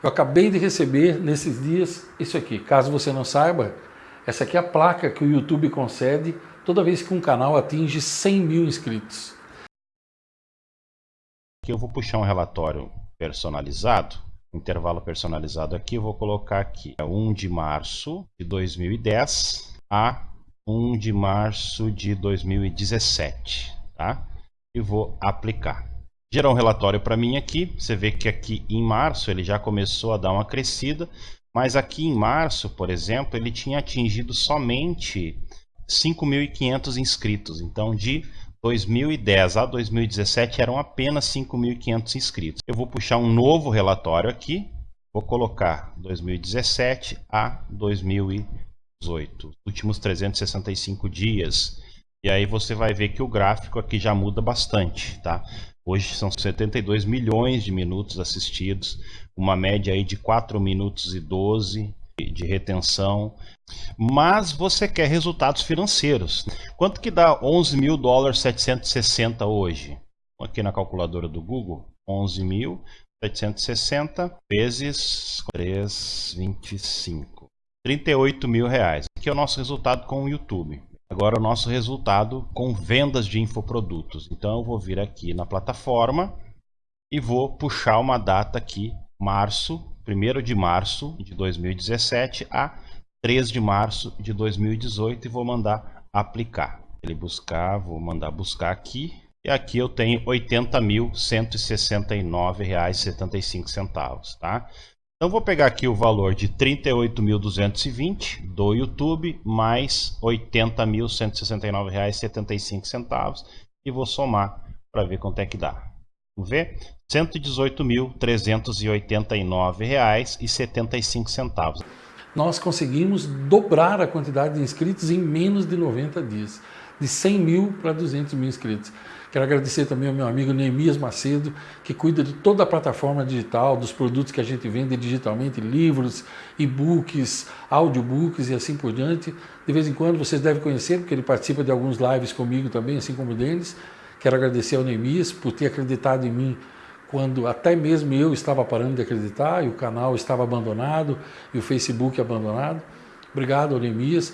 Eu acabei de receber nesses dias isso aqui. Caso você não saiba, essa aqui é a placa que o YouTube concede toda vez que um canal atinge 100 mil inscritos. Aqui eu vou puxar um relatório personalizado, intervalo personalizado aqui, eu vou colocar aqui, é 1 de março de 2010 a 1 de março de 2017, tá? E vou aplicar gerar um relatório para mim aqui. Você vê que aqui em março ele já começou a dar uma crescida, mas aqui em março, por exemplo, ele tinha atingido somente 5.500 inscritos. Então, de 2010 a 2017 eram apenas 5.500 inscritos. Eu vou puxar um novo relatório aqui, vou colocar 2017 a 2018, últimos 365 dias. E aí você vai ver que o gráfico aqui já muda bastante, tá? Hoje são 72 milhões de minutos assistidos, uma média aí de 4 minutos e 12 de retenção. Mas você quer resultados financeiros. Quanto que dá 11 mil dólares 760 hoje? Aqui na calculadora do Google, 11 mil 760 vezes 325. 38 mil reais. Aqui é o nosso resultado com o YouTube. Agora o nosso resultado com vendas de infoprodutos. Então eu vou vir aqui na plataforma e vou puxar uma data aqui, março, 1 de março de 2017 a 3 de março de 2018 e vou mandar aplicar. Ele buscar, vou mandar buscar aqui. E aqui eu tenho R$ 80.169,75, tá? Então vou pegar aqui o valor de 38.220 do YouTube mais R$ 80.169,75 e vou somar para ver quanto é que dá. Vamos ver? R$ 118.389,75. Nós conseguimos dobrar a quantidade de inscritos em menos de 90 dias, de 100 mil para 200 mil inscritos. Quero agradecer também ao meu amigo Neemias Macedo, que cuida de toda a plataforma digital, dos produtos que a gente vende digitalmente, livros, e-books, audiobooks e assim por diante. De vez em quando vocês devem conhecer, porque ele participa de alguns lives comigo também, assim como o Denis. Quero agradecer ao Neemias por ter acreditado em mim quando até mesmo eu estava parando de acreditar e o canal estava abandonado e o Facebook abandonado. Obrigado, Neemias.